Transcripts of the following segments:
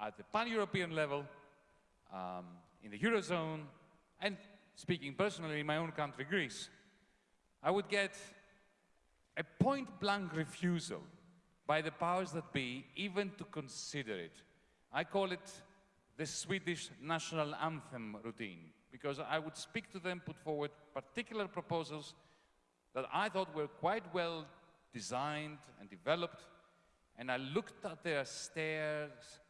at the pan-European level, um, in the Eurozone, and speaking personally in my own country, Greece, I would get a point-blank refusal by the powers that be even to consider it. I call it the Swedish national anthem routine, because I would speak to them, put forward particular proposals that I thought were quite well designed and developed, and I looked at their stares,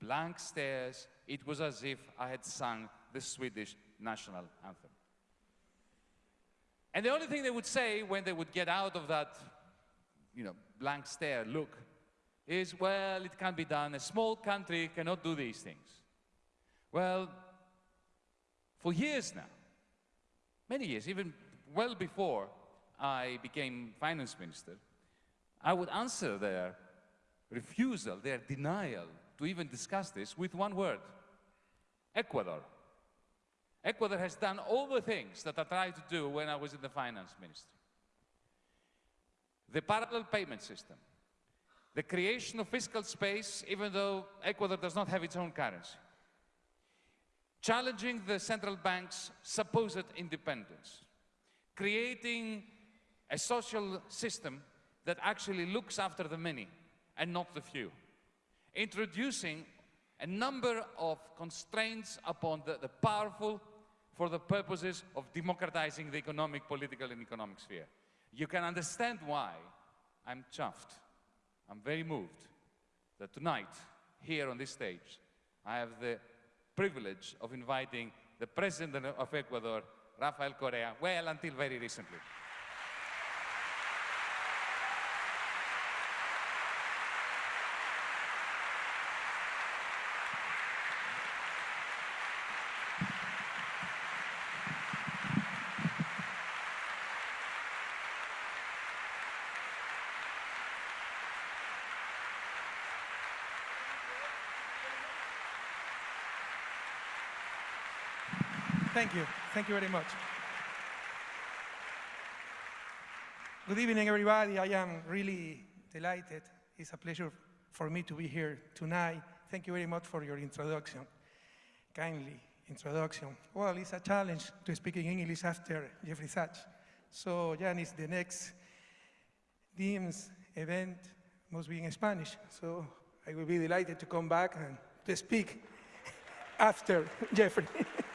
blank stares, it was as if I had sung the Swedish national anthem. And the only thing they would say when they would get out of that, you know, blank stare look is, well, it can't be done. A small country cannot do these things. Well, for years now, many years, even well before I became finance minister, I would answer their refusal, their denial to even discuss this with one word, Ecuador. Ecuador has done all the things that I tried to do when I was in the finance ministry. The parallel payment system, the creation of fiscal space, even though Ecuador does not have its own currency, challenging the central bank's supposed independence, creating a social system that actually looks after the many and not the few, introducing a number of constraints upon the, the powerful for the purposes of democratizing the economic, political, and economic sphere. You can understand why I'm chuffed. I'm very moved that tonight, here on this stage, I have the privilege of inviting the President of Ecuador, Rafael Correa, well, until very recently. Thank you. Thank you very much. Good evening, everybody. I am really delighted. It's a pleasure for me to be here tonight. Thank you very much for your introduction, kindly introduction. Well, it's a challenge to speak in English after Jeffrey Sachs. So, Jan, is the next DIMS event must be in Spanish. So I will be delighted to come back and to speak after Jeffrey.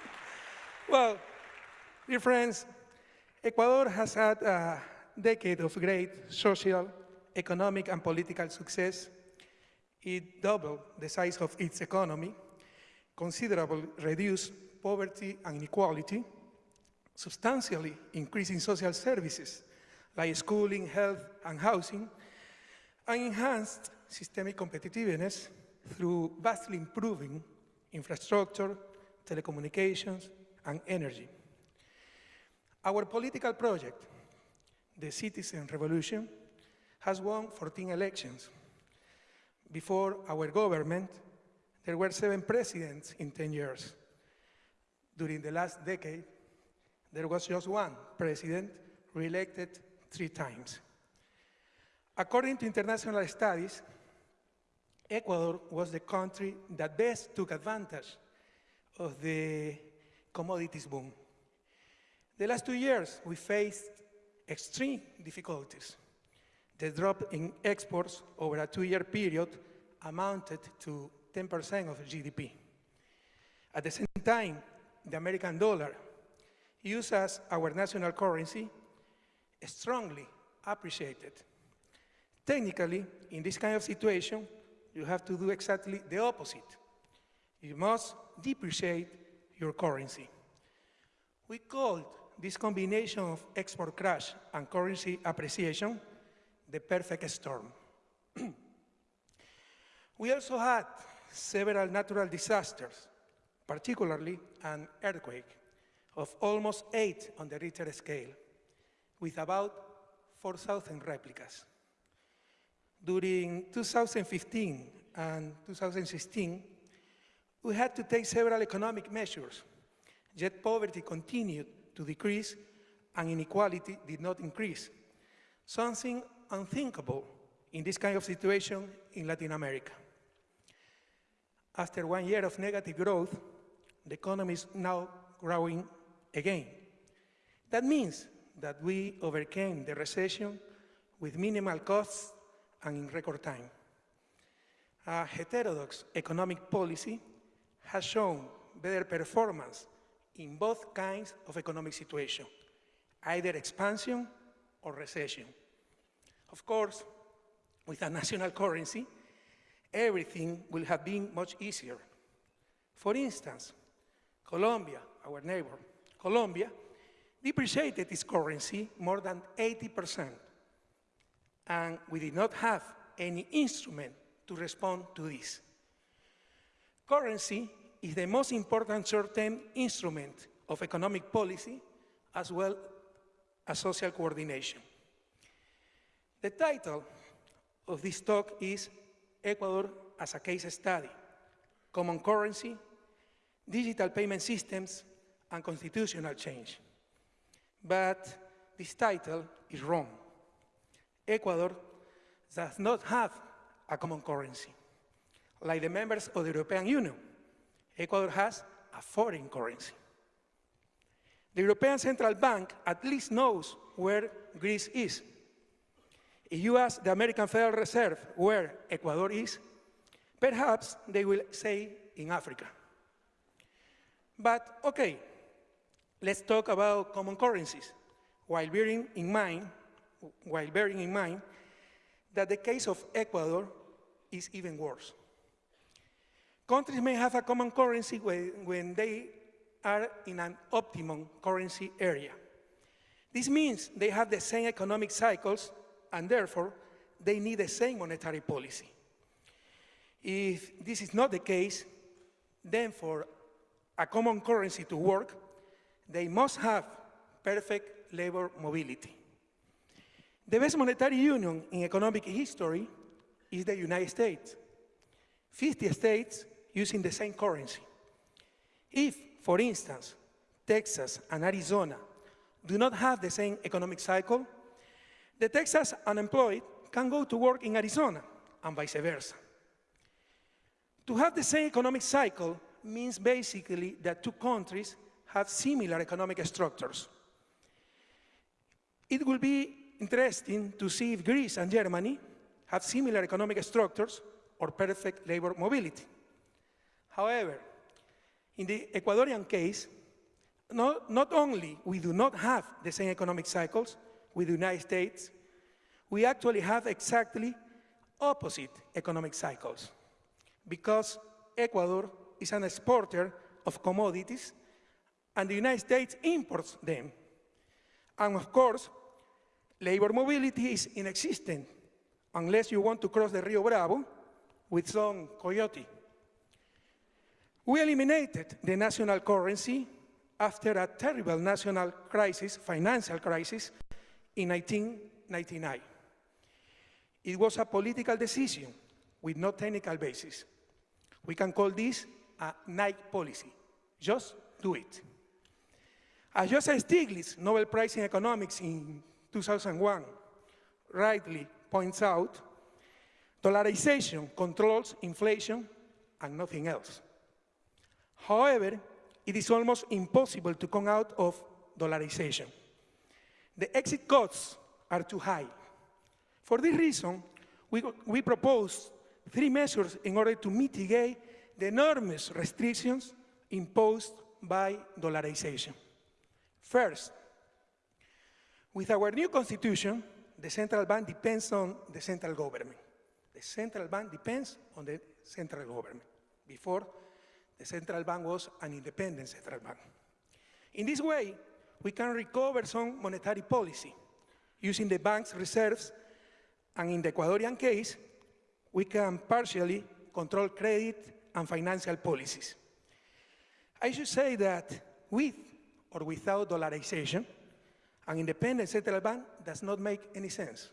Well, dear friends, Ecuador has had a decade of great social, economic, and political success. It doubled the size of its economy, considerably reduced poverty and inequality, substantially increasing social services like schooling, health, and housing, and enhanced systemic competitiveness through vastly improving infrastructure, telecommunications, and energy. Our political project, the Citizen Revolution, has won 14 elections. Before our government, there were seven presidents in 10 years. During the last decade, there was just one president re-elected three times. According to international studies, Ecuador was the country that best took advantage of the commodities boom. The last two years, we faced extreme difficulties. The drop in exports over a two-year period amounted to 10% of GDP. At the same time, the American dollar, used as our national currency, strongly appreciated. Technically, in this kind of situation, you have to do exactly the opposite. You must depreciate your currency. We called this combination of export crash and currency appreciation the perfect storm. we also had several natural disasters, particularly an earthquake of almost eight on the Richter scale, with about 4,000 replicas. During 2015 and 2016, we had to take several economic measures, yet poverty continued to decrease and inequality did not increase, something unthinkable in this kind of situation in Latin America. After one year of negative growth, the economy is now growing again. That means that we overcame the recession with minimal costs and in record time. A heterodox economic policy has shown better performance in both kinds of economic situation, either expansion or recession. Of course, with a national currency, everything will have been much easier. For instance, Colombia, our neighbor, Colombia, depreciated its currency more than 80%, and we did not have any instrument to respond to this. Currency is the most important short-term instrument of economic policy as well as social coordination. The title of this talk is Ecuador as a Case Study, Common Currency, Digital Payment Systems, and Constitutional Change. But this title is wrong. Ecuador does not have a common currency. Like the members of the European Union, Ecuador has a foreign currency. The European Central Bank at least knows where Greece is. If you ask the American Federal Reserve where Ecuador is, perhaps they will say in Africa. But okay, let's talk about common currencies, while bearing in mind, while bearing in mind that the case of Ecuador is even worse. Countries may have a common currency when, when they are in an optimum currency area. This means they have the same economic cycles and therefore they need the same monetary policy. If this is not the case, then for a common currency to work, they must have perfect labor mobility. The best monetary union in economic history is the United States. 50 states using the same currency. If, for instance, Texas and Arizona do not have the same economic cycle, the Texas unemployed can go to work in Arizona and vice versa. To have the same economic cycle means basically that two countries have similar economic structures. It will be interesting to see if Greece and Germany have similar economic structures or perfect labor mobility. However, in the Ecuadorian case, not, not only we do not have the same economic cycles with the United States, we actually have exactly opposite economic cycles because Ecuador is an exporter of commodities and the United States imports them. And of course, labor mobility is inexistent unless you want to cross the Rio Bravo with some coyote. We eliminated the national currency after a terrible national crisis, financial crisis, in 1999. It was a political decision with no technical basis. We can call this a Nike policy. Just do it. As Joseph Stiglitz, Nobel Prize in Economics in 2001, rightly points out, dollarization controls inflation and nothing else. However, it is almost impossible to come out of dollarization. The exit costs are too high. For this reason, we, we propose three measures in order to mitigate the enormous restrictions imposed by dollarization. First, with our new constitution, the central bank depends on the central government. The central bank depends on the central government. Before, the central bank was an independent central bank. In this way, we can recover some monetary policy using the bank's reserves, and in the Ecuadorian case, we can partially control credit and financial policies. I should say that with or without dollarization, an independent central bank does not make any sense.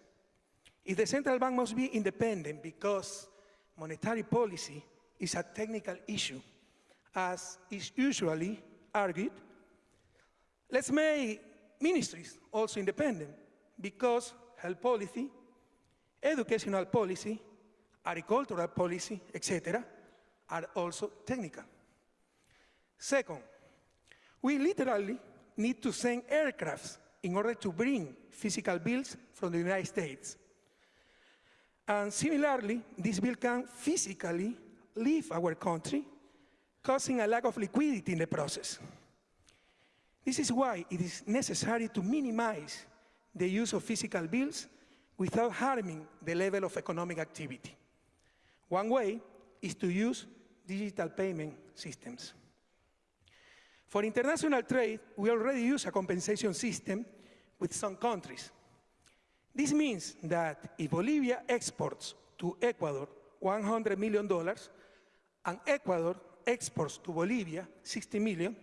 If the central bank must be independent because monetary policy is a technical issue, as is usually argued, let's make ministries also independent because health policy, educational policy, agricultural policy, etc., are also technical. Second, we literally need to send aircrafts in order to bring physical bills from the United States. And similarly, this bill can physically leave our country, causing a lack of liquidity in the process. This is why it is necessary to minimize the use of physical bills without harming the level of economic activity. One way is to use digital payment systems. For international trade, we already use a compensation system with some countries. This means that if Bolivia exports to Ecuador $100 million and Ecuador exports to Bolivia 60 million,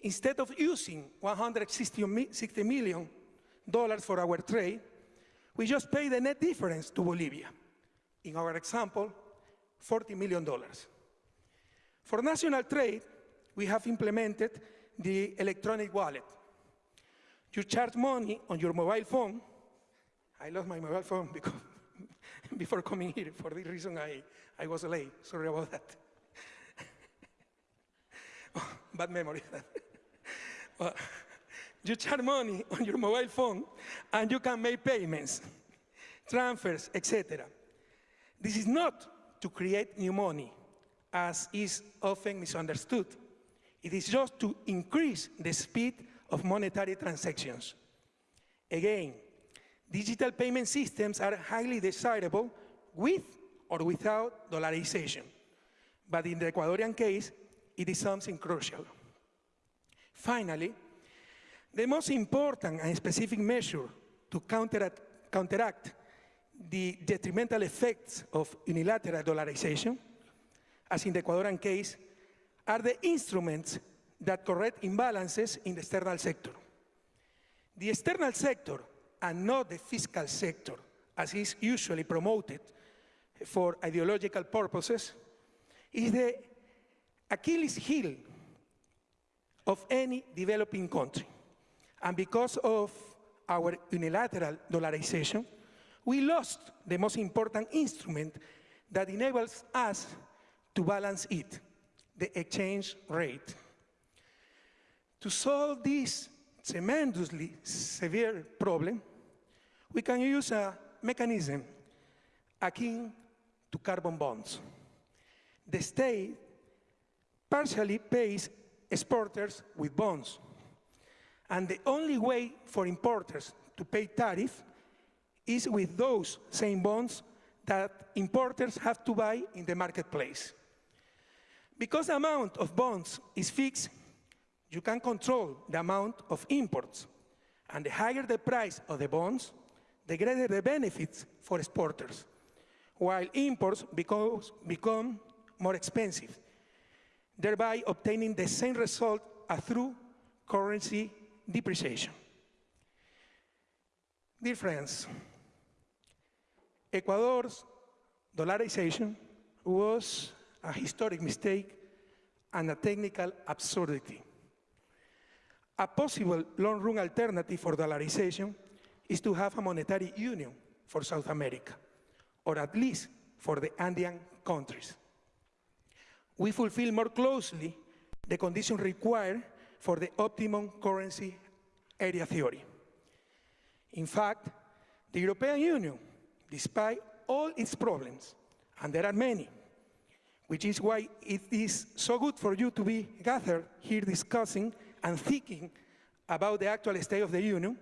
instead of using 160 million dollars for our trade, we just pay the net difference to Bolivia. In our example, 40 million dollars. For national trade, we have implemented the electronic wallet. You charge money on your mobile phone. I lost my mobile phone because before coming here. For this reason, I, I was late. Sorry about that. Bad memory. well, you charge money on your mobile phone and you can make payments, transfers, etc. This is not to create new money, as is often misunderstood. It is just to increase the speed of monetary transactions. Again, digital payment systems are highly desirable with or without dollarization. But in the Ecuadorian case, it is something crucial. Finally, the most important and specific measure to counteract, counteract the detrimental effects of unilateral dollarization, as in the Ecuadorian case, are the instruments that correct imbalances in the external sector. The external sector, and not the fiscal sector, as is usually promoted for ideological purposes, is the Achilles heel of any developing country. And because of our unilateral dollarization, we lost the most important instrument that enables us to balance it, the exchange rate. To solve this tremendously severe problem, we can use a mechanism akin to carbon bonds. The state partially pays exporters with bonds. And the only way for importers to pay tariff is with those same bonds that importers have to buy in the marketplace. Because the amount of bonds is fixed, you can control the amount of imports. And the higher the price of the bonds, the greater the benefits for exporters, while imports become more expensive, thereby obtaining the same result as through currency depreciation. Dear friends, Ecuador's dollarization was a historic mistake and a technical absurdity. A possible long-run alternative for dollarization is to have a monetary union for South America, or at least for the Andean countries. We fulfill more closely the conditions required for the optimum currency area theory. In fact, the European Union, despite all its problems, and there are many, which is why it is so good for you to be gathered here discussing and thinking about the actual state of the Union,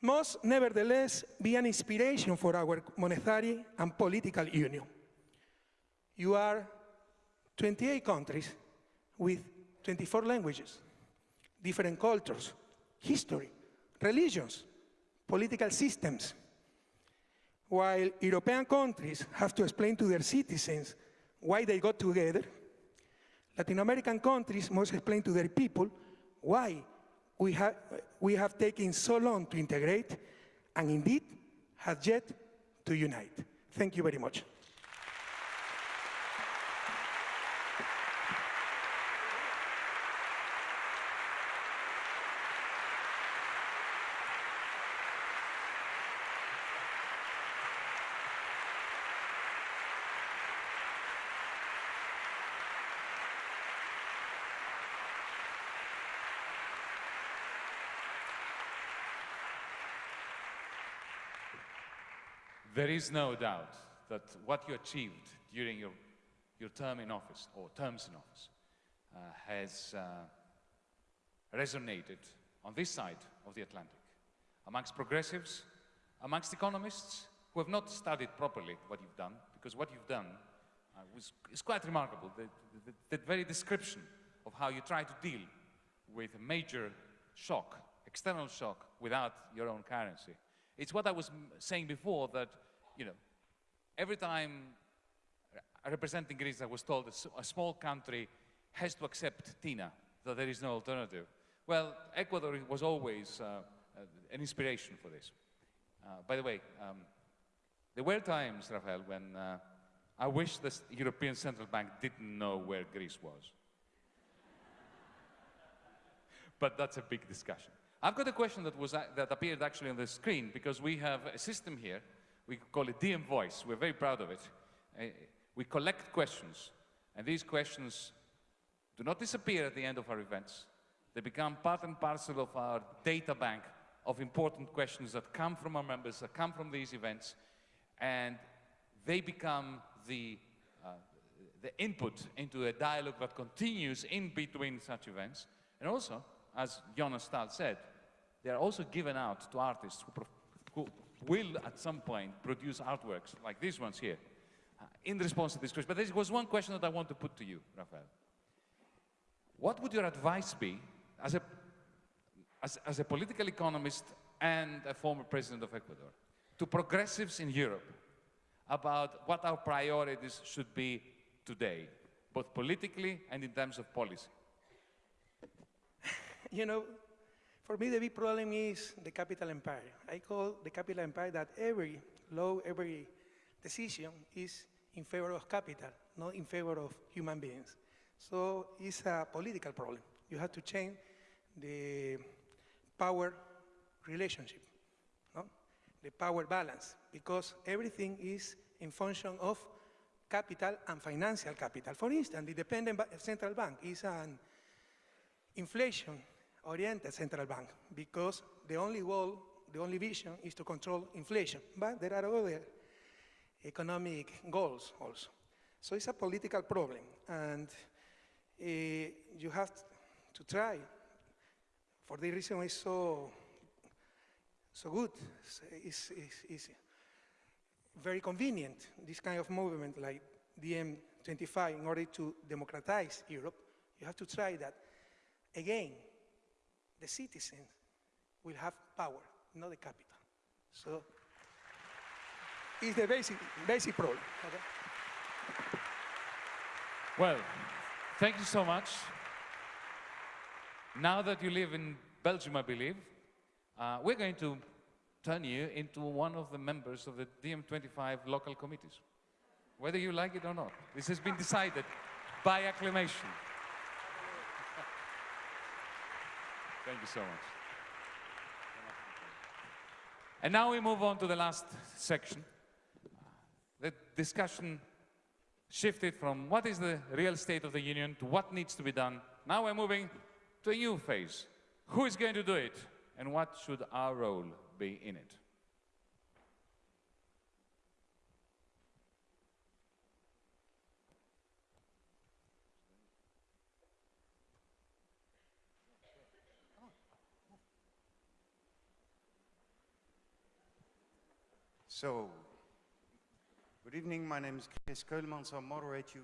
must nevertheless be an inspiration for our monetary and political union. You are 28 countries with 24 languages, different cultures, history, religions, political systems. While European countries have to explain to their citizens why they got together, Latin American countries must explain to their people why we have, we have taken so long to integrate and indeed have yet to unite. Thank you very much. There is no doubt that what you achieved during your, your term in office, or terms in office, uh, has uh, resonated on this side of the Atlantic, amongst progressives, amongst economists who have not studied properly what you've done, because what you've done uh, was, is quite remarkable. The, the, the very description of how you try to deal with a major shock, external shock, without your own currency. It's what I was saying before that, you know, every time representing Greece, I was told a small country has to accept TINA, that there is no alternative. Well, Ecuador was always uh, uh, an inspiration for this. Uh, by the way, um, there were times, Rafael, when uh, I wish the European Central Bank didn't know where Greece was. but that's a big discussion. I've got a question that, was, a- that appeared actually on the screen because we have a system here. We call it DiEM Voice. We're very proud of it. Uh, we collect questions, and these questions do not disappear at the end of our events. They become part and parcel of our data bank of important questions that come from our members, that come from these events, and they become the, uh, the input into a dialogue that continues in between such events. And also, as Jonas Stahl said, they are also given out to artists who, who will at some point produce artworks like these ones here uh, in response to this question. But there was one question that I want to put to you, Rafael. What would your advice be as a, as, as a political economist and a former president of Ecuador to progressives in Europe about what our priorities should be today, both politically and in terms of policy? You know, for me, the big problem is the capital empire. I call the capital empire that every law, every decision is in favor of capital, not in favor of human beings. So it's a political problem. You have to change the power relationship, no? the power balance, because everything is in function of capital and financial capital. For instance, the dependent central bank is an inflation-oriented central bank because the only goal, the only vision is to control inflation. But there are other economic goals also. So it's a political problem, and uh, you have to try. For the reason it's so so good, it's, it's, it's, it's very convenient. This kind of movement like DiEM25, in order to democratize Europe, you have to try that again, the citizens will have power, not the capital. So it's the basic, basic problem. Okay? Well, thank you so much. Now that you live in Belgium, I believe, uh, we're going to turn you into one of the members of the DiEM25 local committees, whether you like it or not. This has been decided by acclamation. Thank you so much. And now we move on to the last section. The discussion shifted from what is the real state of the union to what needs to be done. Now we're moving to a new phase. Who is going to do it and what should our role be in it? So, good evening. My name is Chris Keulemans. I'll moderate you